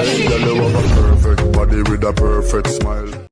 Girl, you have a perfect body with a perfect smile.